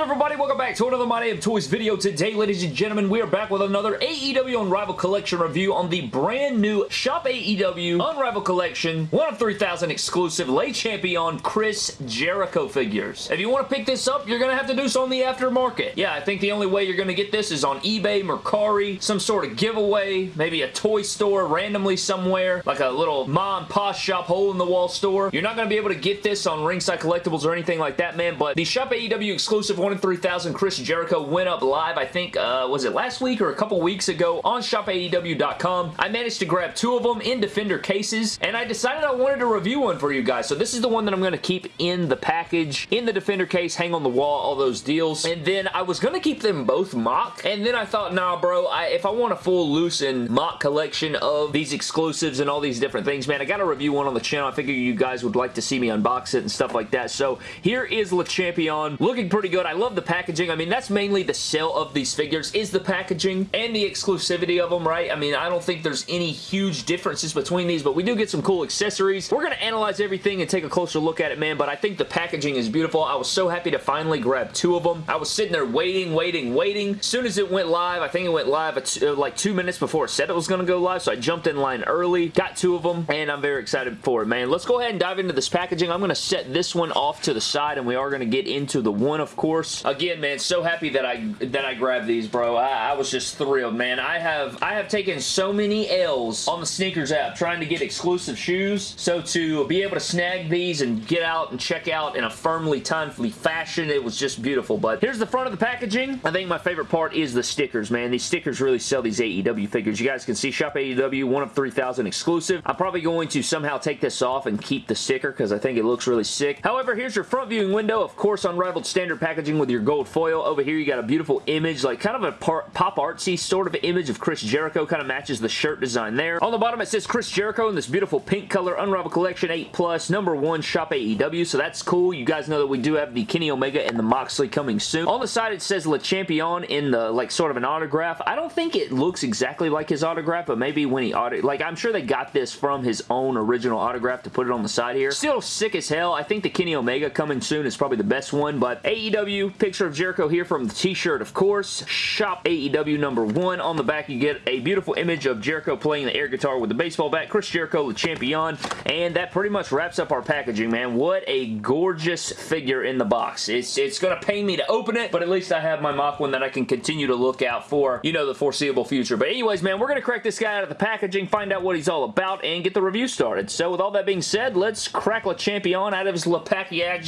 up everybody welcome back to another My Damn Toys video today ladies and gentlemen we are back with another AEW Unrivaled Collection review on the brand new Shop AEW Unrivaled Collection 1 of 3000 exclusive Le Champion Chris Jericho figures. If you want to pick this up you're going to have to do so on the aftermarket. Yeah I think the only way you're going to get this is on eBay, Mercari, some sort of giveaway, maybe a toy store randomly somewhere like a little mom and pop shop hole in the wall store. You're not going to be able to get this on Ringside Collectibles or anything like that man but the Shop AEW exclusive one Three thousand Chris Jericho went up live, I think, uh, was it last week or a couple weeks ago on shopaew.com. I managed to grab two of them in Defender cases, and I decided I wanted to review one for you guys. So this is the one that I'm going to keep in the package, in the Defender case, hang on the wall, all those deals. And then I was going to keep them both MOC, and then I thought, nah, bro, I, if I want a full loose and MOC collection of these exclusives and all these different things, man, I got to review one on the channel. I figure you guys would like to see me unbox it and stuff like that. So here is Le Champion, looking pretty good. I love the packaging. I mean, that's mainly the sale of these figures is the packaging and the exclusivity of them, right? I mean, I don't think there's any huge differences between these, but we do get some cool accessories. We're going to analyze everything and take a closer look at it, man, but I think the packaging is beautiful. I was so happy to finally grab two of them. I was sitting there waiting, waiting, waiting. As soon as it went live, I think it went live uh, like two minutes before it said it was going to go live, so I jumped in line early, got two of them, and I'm very excited for it, man. Let's go ahead and dive into this packaging. I'm going to set this one off to the side, and we are going to get into the one, of course. Again, man, so happy that I that I grabbed these, bro. I, I, was just thrilled, man. I have I have taken so many L's on the sneakers app trying to get exclusive shoes. So to be able to snag these and get out and check out in a firmly timely fashion, it was just beautiful. But here's the front of the packaging. I think my favorite part is the stickers, man. These stickers really sell these AEW figures. You guys can see Shop AEW, one of 3,000 exclusive. I'm probably going to somehow take this off and keep the sticker because I think it looks really sick. However, here's your front viewing window. Of course, unrivaled standard packaging with your gold foil. Over here, you got a beautiful image, like kind of a pop artsy sort of image of Chris Jericho. Kind of matches the shirt design there. On the bottom, it says Chris Jericho in this beautiful pink color Unrivaled Collection 8 Plus, number one Shop AEW. So that's cool. You guys know that we do have the Kenny Omega and the Moxley coming soon. On the side, it says Le Champion in the, like, sort of an autograph. I don't think it looks exactly like his autograph, but maybe when he auto... Like, I'm sure they got this from his own original autograph to put it on the side here. Still sick as hell. I think the Kenny Omega coming soon is probably the best one, but AEW, picture of Jericho here from the t-shirt, of course. Shop AEW number one. On the back, you get a beautiful image of Jericho playing the air guitar with the baseball bat. Chris Jericho, the champion. And that pretty much wraps up our packaging, man. What a gorgeous figure in the box. It's, it's going to pain me to open it, but at least I have my MOC one that I can continue to look out for, you know, the foreseeable future. But anyways, man, we're going to crack this guy out of the packaging, find out what he's all about, and get the review started. So with all that being said, let's crack Le Champion out of his Lepakiak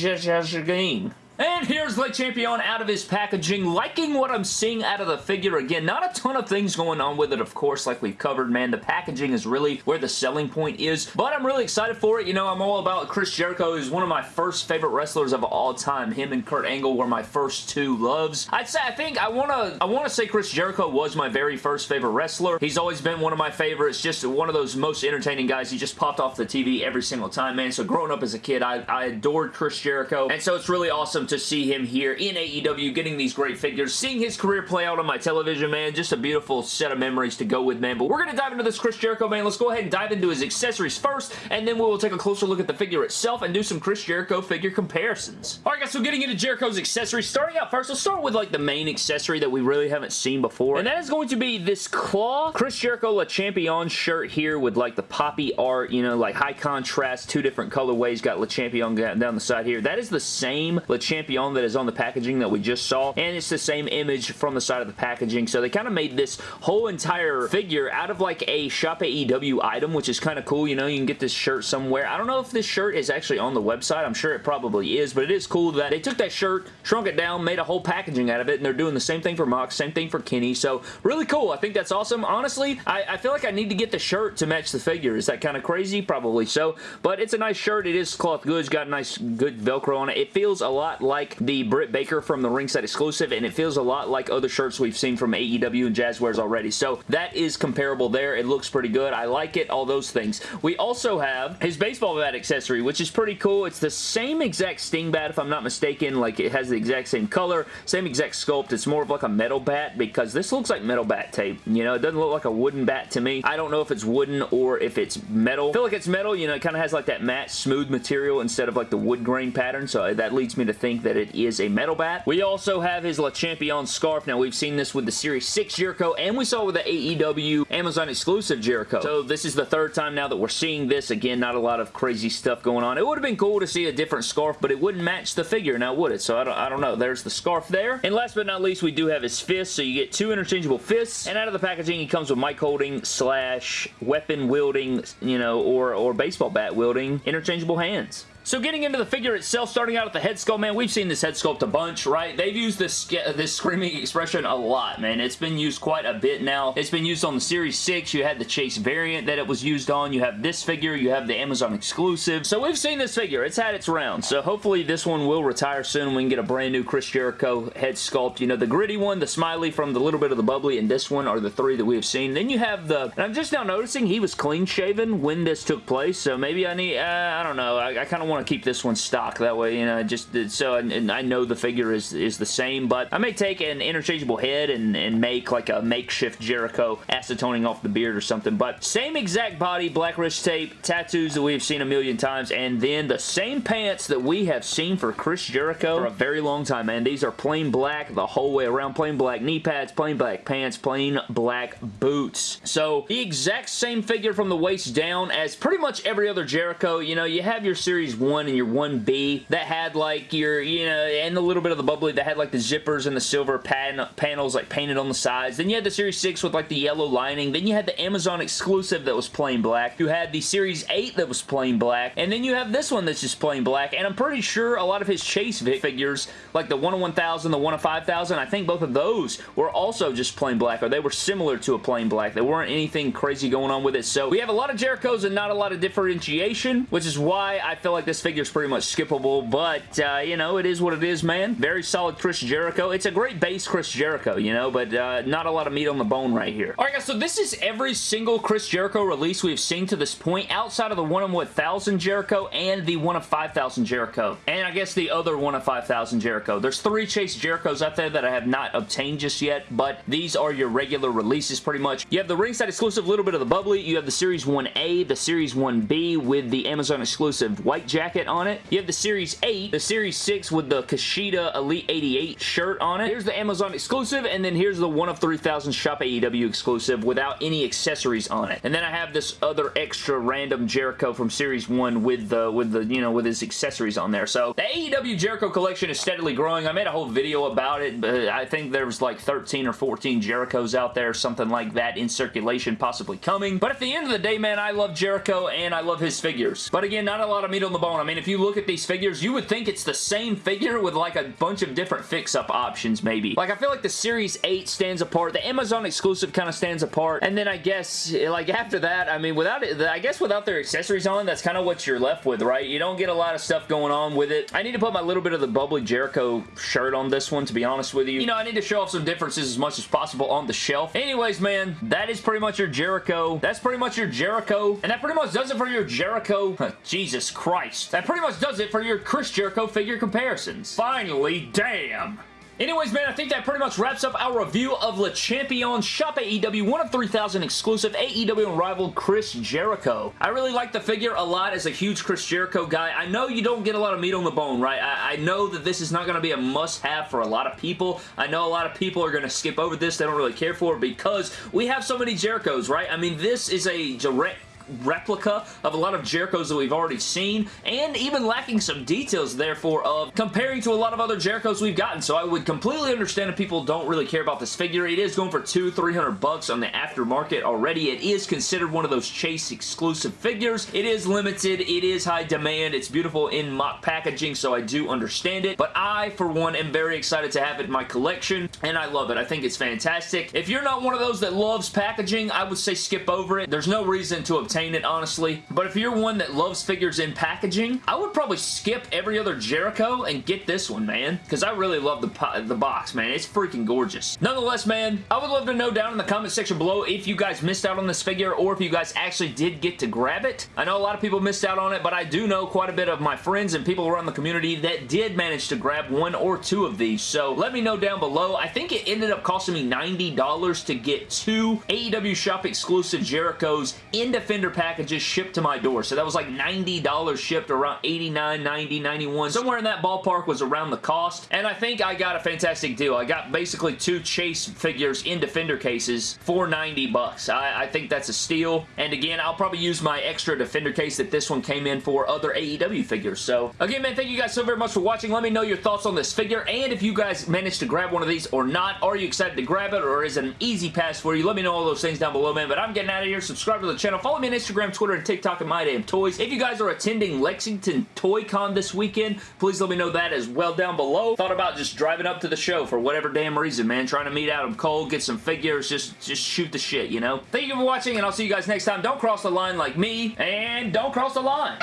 and here's Le Champion out of his packaging. Liking what I'm seeing out of the figure. Again, not a ton of things going on with it, of course, like we've covered, man. The packaging is really where the selling point is, but I'm really excited for it. You know, I'm all about Chris Jericho. He's one of my first favorite wrestlers of all time. Him and Kurt Angle were my first two loves. I'd say, I think, I want to I want to say Chris Jericho was my very first favorite wrestler. He's always been one of my favorites. Just one of those most entertaining guys. He just popped off the TV every single time, man. So growing up as a kid, I, I adored Chris Jericho, and so it's really awesome awesome to see him here in AEW getting these great figures. Seeing his career play out on my television, man, just a beautiful set of memories to go with, man. But we're going to dive into this Chris Jericho, man. Let's go ahead and dive into his accessories first, and then we will take a closer look at the figure itself and do some Chris Jericho figure comparisons. Alright guys, so getting into Jericho's accessories, starting out first, let's start with like the main accessory that we really haven't seen before, and that is going to be this claw Chris Jericho Le Champion shirt here with like the poppy art, you know, like high contrast, two different colorways, got Le Champion down the side here. That is the same Le Champion that is on the packaging that we just saw, and it's the same image from the side of the packaging, so they kind of made this whole entire figure out of like a Shop AEW item, which is kind of cool, you know, you can get this shirt somewhere. I don't know if this shirt is actually on the website, I'm sure it probably is, but it is cool that they took that shirt, shrunk it down, made a whole packaging out of it, and they're doing the same thing for Mox, same thing for Kenny, so really cool. I think that's awesome. Honestly, I, I feel like I need to get the shirt to match the figure. Is that kind of crazy? Probably so, but it's a nice shirt. It is cloth goods, got nice good Velcro on it. It feels a lot like the Britt Baker from the ringside exclusive, and it feels a lot like other shirts we've seen from AEW and Jazwares already. So that is comparable there. It looks pretty good. I like it, all those things. We also have his baseball bat accessory, which is pretty cool. It's the same exact Sting bat, if I'm not mistaken. Like, it has the exact same color, same exact sculpt. It's more of like a metal bat because this looks like metal bat tape. You know, it doesn't look like a wooden bat to me. I don't know if it's wooden or if it's metal. I feel like it's metal. You know, it kind of has like that matte, smooth material instead of like the wood grain pattern, so that leads me to think think that it is a metal bat. We also have his Le Champion scarf. Now, we've seen this with the Series 6 Jericho, and we saw with the AEW Amazon exclusive Jericho. So this is the third time now that we're seeing this. Again, not a lot of crazy stuff going on. It would have been cool to see a different scarf, but it wouldn't match the figure now, would it? So I don't, I don't know. There's the scarf there. And last but not least, we do have his fist. So you get two interchangeable fists, and out of the packaging, he comes with mic holding slash weapon wielding, you know, or, or baseball bat wielding interchangeable hands. So getting into the figure itself, starting out at the head sculpt, man, we've seen this head sculpt a bunch, right? They've used this this screaming expression a lot, man. It's been used quite a bit now. It's been used on the Series 6. You had the Chase variant that it was used on. You have this figure. You have the Amazon exclusive. So we've seen this figure. It's had its round. So hopefully this one will retire soon. We can get a brand new Chris Jericho head sculpt. You know, the gritty one, the smiley from the little bit of the bubbly, and this one are the three that we have seen. Then you have the, and I'm just now noticing he was clean shaven when this took place. So maybe I need, uh, I don't know. I, I kind of want to keep this one stock. That way, you know, just so and I know the figure is, is the same, but I may take an interchangeable head and, and make like a makeshift Jericho acetoning off the beard or something, but same exact body, black wrist tape, tattoos that we've seen a million times, and then the same pants that we have seen for Chris Jericho for a very long time, man. These are plain black the whole way around, plain black knee pads, plain black pants, plain black boots. So, the exact same figure from the waist down as pretty much every other Jericho. You know, you have your Series 1 and your 1B that had like your, you know, and a little bit of the bubbly that had like the zippers and the silver pan panels like painted on the sides. Then you had the Series 6 with like the yellow lining. Then you had the Amazon exclusive that was plain black. You had the Series 8 that was plain black. And then you have this one that's just plain black. And I'm pretty sure a lot of his Chase figures, like the 1 of 1000, the 1 of 5000, I think both of those were also just plain black, or they were similar to a plain black. There weren't anything crazy going on with it. So we have a lot of Jerichos and not a lot of differentiation, which is why I feel like this figure is pretty much skippable, but, uh, you know, it is what it is, man. Very solid Chris Jericho. It's a great base Chris Jericho, you know, but uh, not a lot of meat on the bone right here. Alright, guys, so this is every single Chris Jericho release we've seen to this point, outside of the 1 of 1000 Jericho and the 1 of 5000 Jericho. And I guess the other 1 of 5000 Jericho. There's three Chase Jerichos out there that I have not obtained just yet, but these are your regular releases pretty much. You have the ringside exclusive little bit of the bubbly. You have the Series 1A, the Series 1B with the Amazon exclusive white jacket on it. You have the Series 8, the Series 6 with the Kushida Elite 88 shirt on it. Here's the Amazon exclusive, and then here's the 1 of 3000 Shop AEW exclusive without any accessories on it. And then I have this other extra random Jericho from Series 1 with the, with the, you know, with his accessories on there. So the AEW Jericho collection is steadily growing. I made a whole video about it, but I think there was like 13 or 14 Jerichos out there, something like that in circulation possibly coming. But at the end of the day, man, I love Jericho and I love his figures. But again, not a lot of meat on the bone. I mean, if you look at these figures, you would think it's the same figure with like a bunch of different fix-up options, maybe. Like, I feel like the Series 8 stands apart. The Amazon exclusive kind of stands apart. And then I guess, like, after that, I mean, without it, I guess without their accessories on, that's kind of what you're left with, right? You don't get a lot of stuff going on with it. I need to put my little bit of the bubbly Jericho shirt on this one, to be honest with you. You know, I need to show off some differences as much as possible on the shelf. Anyways, man, that is pretty much your Jericho. That's pretty much your Jericho. And that pretty much does it for your Jericho. Jesus Christ. That pretty much does it for your Chris Jericho figure comparisons. Finally, damn. Anyways, man, I think that pretty much wraps up our review of Le Champion Shop AEW 1 of 3000 exclusive AEW Unrivaled Chris Jericho. I really like the figure a lot as a huge Chris Jericho guy. I know you don't get a lot of meat on the bone, right? I, I know that this is not going to be a must-have for a lot of people. I know a lot of people are going to skip over this. They don't really care for it because we have so many Jerichos, right? I mean, this is a direct replica of a lot of Jerichos that we've already seen, and even lacking some details, therefore, of comparing to a lot of other Jerichos we've gotten. So I would completely understand if people don't really care about this figure. It is going for two, three hundred bucks on the aftermarket already. It is considered one of those Chase exclusive figures. It is limited. It is high demand. It's beautiful in MOC packaging, so I do understand it. But I, for one, am very excited to have it in my collection, and I love it. I think it's fantastic. If you're not one of those that loves packaging, I would say skip over it. There's no reason to obtain it, honestly. But if you're one that loves figures in packaging, I would probably skip every other Jericho and get this one, man. Because I really love the, the box, man. It's freaking gorgeous. Nonetheless, man, I would love to know down in the comment section below if you guys missed out on this figure or if you guys actually did get to grab it. I know a lot of people missed out on it, but I do know quite a bit of my friends and people around the community that did manage to grab one or two of these. So let me know down below. I think it ended up costing me $90 to get two AEW Shop exclusive Jerichos in Defender vendor packages shipped to my door. So that was like $90 shipped, around 89 90 91 Somewhere in that ballpark was around the cost. And I think I got a fantastic deal. I got basically two Chase figures in Defender cases for 90 bucks. I, I think that's a steal. And again, I'll probably use my extra Defender case that this one came in for other AEW figures. So again, man, thank you guys so very much for watching. Let me know your thoughts on this figure and if you guys managed to grab one of these or not. Are you excited to grab it or is it an easy pass for you? Let me know all those things down below, man. But I'm getting out of here. Subscribe to the channel. Follow me on Instagram, Twitter, and TikTok at My Damn Toys. If you guys are attending Lexington Toy Con this weekend, please let me know that as well down below. Thought about just driving up to the show for whatever damn reason, man. Trying to meet Adam Cole, get some figures, just, just shoot the shit, you know? Thank you for watching, and I'll see you guys next time. Don't cross the line like me, and don't cross the line.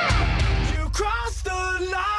You crossed the line!